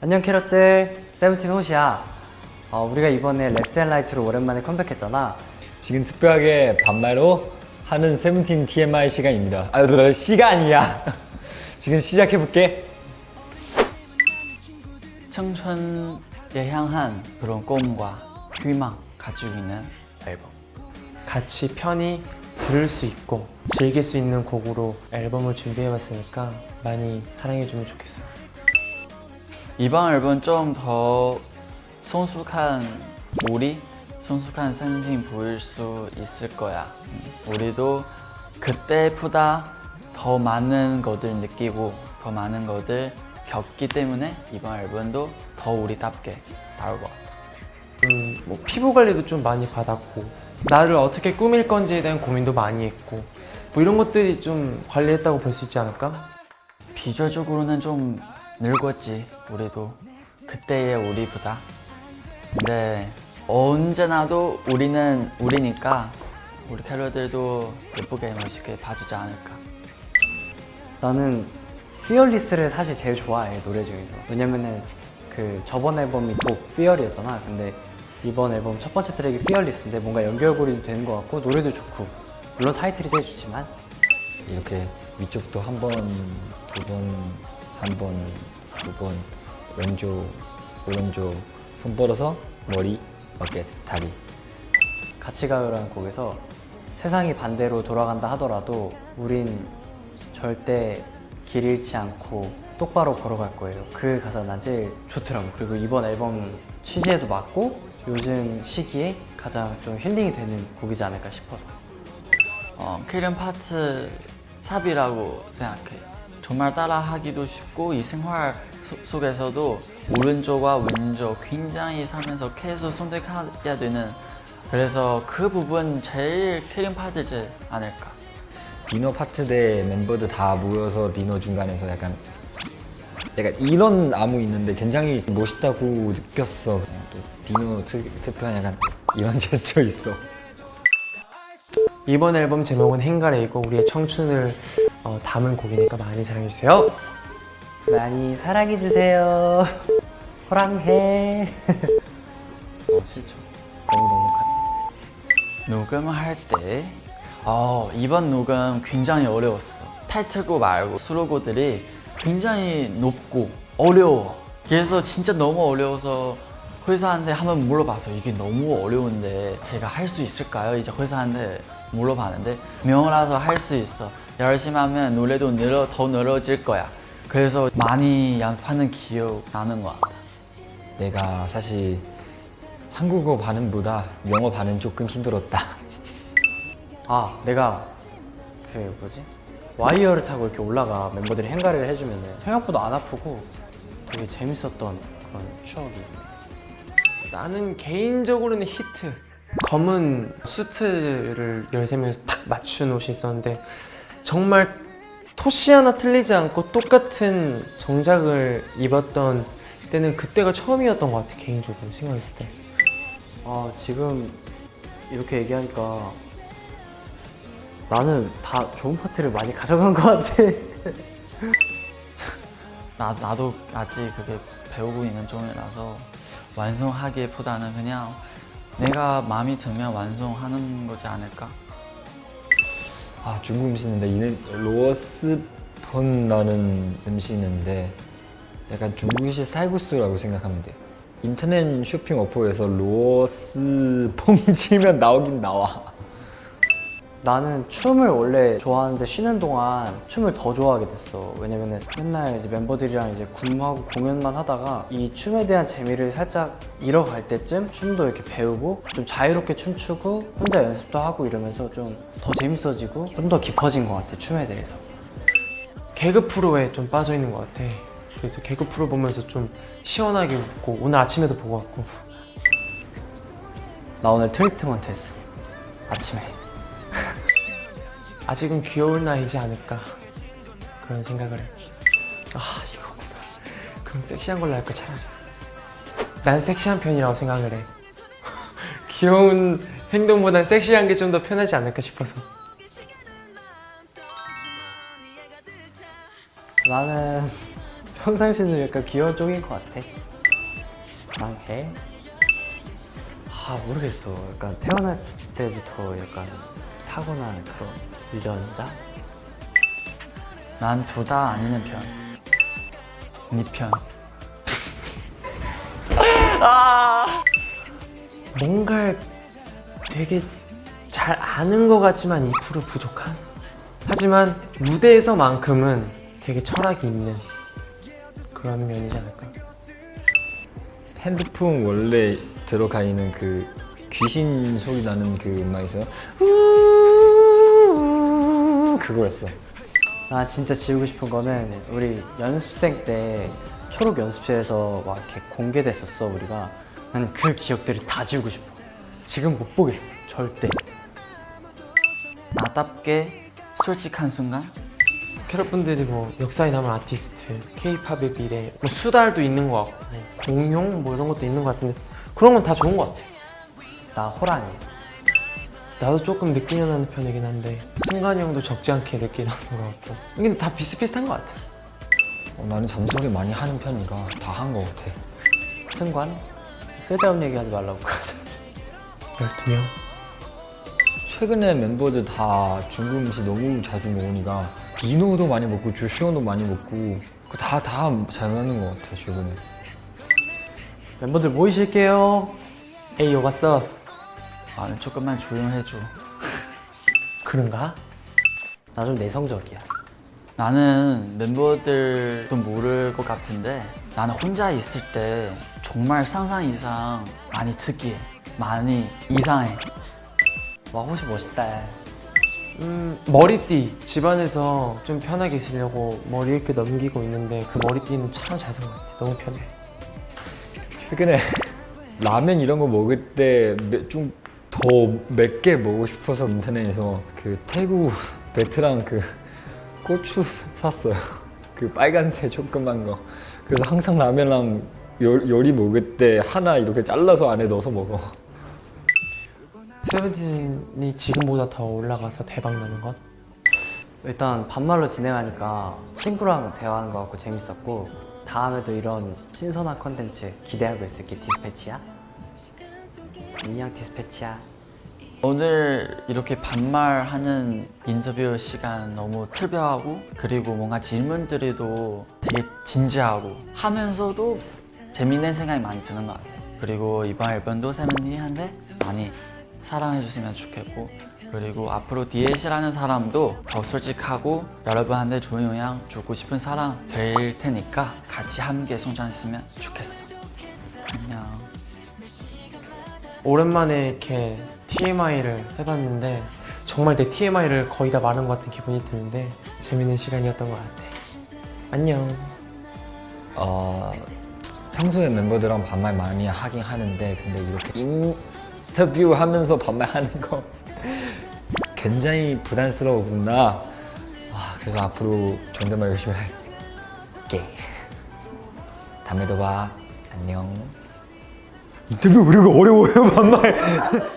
안녕 캐럿들 세븐틴 호시야 어, 우리가 이번에 Love & Letter로 오랜만에 컴백했잖아 지금 특별하게 반말로 하는 세븐틴 TMI 시간입니다. 아, 뭐, 시간이야. 지금 시작해볼게. 청춘에 향한 그런 꿈과 희망 가지고 있는 앨범 같이 편히 들을 수 있고 즐길 수 있는 곡으로 앨범을 준비해봤으니까 많이 사랑해주면 좋겠어. 이번 앨범 좀 더 성숙한 우리, 성숙한 세븐틴 보일 수 있을 거야 음, 우리도 그때보다 더 많은 것들 느끼고 더 많은 것들 겪기 때문에 이번 앨범도 더 우리답게 나올 것 같아 음, 뭐 피부 관리도 좀 많이 받았고 나를 어떻게 꾸밀 건지에 대한 고민도 많이 했고 뭐 이런 것들이 좀 관리했다고 볼 수 있지 않을까? 비주얼적으로는 좀 늙었지 우리도. 그때의 우리보다. 근데 언제나도 우리는 우리니까 우리 캐럿들도 예쁘게 멋있게 봐주지 않을까. 나는 피어리스를 사실 제일 좋아해 노래 중에서. 왜냐면은 그 저번 앨범이 또 피어리였잖아. 근데 이번 앨범 첫 번째 트랙이 피어리스인데 뭔가 연결고리도 되는 것 같고 노래도 좋고. 물론 타이틀이 제일 좋지만. 이렇게 위쪽부터 한 번, 두 번, 한 번, 두 번, 왼쪽, 오른쪽, 손 뻗어서 머리, 어깨, 다리. 같이 가요라는 곡에서 세상이 반대로 돌아간다 하더라도 우린 절대 길 잃지 않고 똑바로 걸어갈 거예요. 그 가사 난 제일 좋더라고. 그리고 이번 앨범 취지에도 맞고 요즘 시기에 가장 좀 힐링이 되는 곡이지 않을까 싶어서. 어, killing 파트 삽이라고 생각해 정말 따라하기도 쉽고 이 생활 소- 속에서도 오른쪽과 왼쪽 굉장히 살면서 계속 선택해야 되는 그래서 그 부분 제일 killing 파트지 않을까 디너 파트 때 멤버들 다 모여서 디너 중간에서 약간 약간 이런 안무 있는데 굉장히 멋있다고 느꼈어. 또 디너 특, 특별한 약간 이런 제스처 있어. 이번 앨범 제목은 행가레이고 우리의 청춘을 어, 담은 곡이니까 많이 사랑해주세요. 많이 사랑해주세요. 호랑해. 어, 싫죠. 너무 넉넉하다. 녹음을 할때 어, 이번 녹음 굉장히 어려웠어 타이틀곡 말고 수록곡들이 굉장히 높고 어려워 그래서 진짜 너무 어려워서 회사한테 한번 물어봐서 이게 너무 어려운데 제가 할 수 있을까요? 이제 회사한테 물어봤는데 명호라서 할 수 있어. 열심히 하면 노래도 늘어, 더 늘어질 거야. 그래서 많이 연습하는 기억 나는 것 같아. 내가 사실 한국어 발음보다 영어 발음 조금 힘들었다. 아, 내가 그 뭐지? 와이어를 타고 이렇게 올라가 멤버들이 행가를 해주면 생각보다 안 아프고 되게 재밌었던 그런 추억이. 나는 개인적으로는 히트 검은 수트를 13명에서 딱 맞춘 옷이 있었는데 정말 토시 하나 틀리지 않고 똑같은 정장을 입었던 때는 그때가 처음이었던 것 같아 개인적으로 생각했을 때. 아 지금 이렇게 얘기하니까 나는 다 좋은 파트를 많이 가져간 것 같아. 나, 나도 아직 그게 배우고 있는 중이라서 완성하기보다는 그냥 내가 마음이 들면 완성하는 거지 않을까? 아 중국 음식인데 이는 로스펀라는 음식이 있는데 약간 중국식 쌀국수라고 생각하면 돼요. 인터넷 쇼핑 어플에서 로스펑 치면 나오긴 나와. 나는 춤을 원래 좋아하는데 쉬는 동안 춤을 더 좋아하게 됐어. 왜냐면은 맨날 이제 멤버들이랑 이제 군무하고 공연만 하다가 이 춤에 대한 재미를 살짝 잃어갈 때쯤 춤도 이렇게 배우고 좀 자유롭게 춤추고 혼자 연습도 하고 이러면서 좀 더 재밌어지고 좀 더 깊어진 것 같아 춤에 대해서. 개그 프로에 좀 빠져 있는 것 같아. 그래서 개그 프로 보면서 좀 시원하게 웃고 오늘 아침에도 보고 왔고. 나 오늘 트리트먼트 했어. 아침에 아직은 귀여울 나이지 않을까 그런 생각을 해. 아 이거구나. 그럼 섹시한 걸로 할까 차라리. 난 섹시한 편이라고 생각을 해. 귀여운 행동보단 섹시한 게 좀 더 편하지 않을까 싶어서. 나는 평상시는 약간 귀여운 쪽인 것 같아. 망해. 아 모르겠어. 약간 태어날 때부터 약간 타고난 그런 유전자? 난 둘 다 아니는 편. 네 편. 뭔가를 되게 잘 아는 것 같지만 2% 부족한? 하지만 무대에서만큼은 되게 철학이 있는 그런 면이지 않을까? 핸드폰 원래 들어가 있는 그 귀신 소리 나는 그 음악 있어요? 그거였어. 나 진짜 지우고 싶은 거는 우리 연습생 때 초록 연습실에서 막 이렇게 공개됐었어 우리가 난 그 기억들을 다 지우고 싶어 지금 못 보겠어 절대 나답게 솔직한 순간? 캐럿분들이 뭐 역사에 남은 아티스트, K-팝의 미래, 뭐 수달도 있는 것 같고 공룡 뭐 이런 것도 있는 것 같은데 그런 건 다 좋은 것 같아. 나 호랑이 나도 조금 일어나는 편이긴 한데 승관이 형도 적지 않게 일어나는 것 같고 근데 다 비슷비슷한 것 같아. 어, 나는 잠소리 많이 하는 편이가 다한 것 같아. 승관 쓸데없는 얘기 하지 말라고 12명? 최근에 멤버들 다 중국 음식 너무 자주 먹으니까 디노도 많이 먹고 조시원도 많이 먹고 다 다 잘 맞는 것 같아 최근에. 멤버들 모이실게요 에이 요가 써 아, 조금만 조용해줘. 그런가? 나 좀 내성적이야 나는 멤버들도 모를 것 같은데 나는 혼자 있을 때 정말 상상 이상 많이 특이해. 많이 이상해. 와 호시 멋있다 음, 머리띠 집안에서 좀 편하게 있으려고 머리 이렇게 넘기고 있는데 그 머리띠는 참 잘 산 것 같아 너무 편해 최근에 라면 이런 거 먹을 때 좀 더 맵게 먹고 싶어서 인터넷에서 그 태국 베트남 그 고추 샀어요. 그 빨간색 조그만 거. 그래서 항상 라면랑 요, 요리 먹을 때 하나 이렇게 잘라서 안에 넣어서 먹어. 세븐틴이 지금보다 더 올라가서 대박 나는 것? 일단 반말로 진행하니까 친구랑 대화하는 것 같고 재밌었고 다음에도 이런 신선한 컨텐츠 기대하고 있을게 디스패치야 안녕 디스패치야 오늘 이렇게 반말하는 인터뷰 시간 너무 특별하고 그리고 뭔가 질문들이도 되게 진지하고 하면서도 재밌는 생각이 많이 드는 것 같아요. 그리고 이번 앨범도 세븐틴한테 많이 사랑해 주시면 좋겠고 그리고 앞으로 DLC라는 사람도 더 솔직하고 여러분한테 좋은 영향 주고 싶은 사람 될 테니까 같이 함께 성장했으면 좋겠어. 안녕. 오랜만에 이렇게 TMI를 해봤는데 정말 내 TMI를 거의 다 말한 것 같은 기분이 드는데 재밌는 시간이었던 것 같아 안녕 어, 평소에 멤버들랑 반말 많이 하긴 하는데 근데 이렇게 인터뷰 하면서 반말하는 거 굉장히 부담스러우구나. 아, 그래서 앞으로 존댓말 열심히 할게. 다음에도 봐. 안녕. 인터뷰 우리가 어려워요 반말.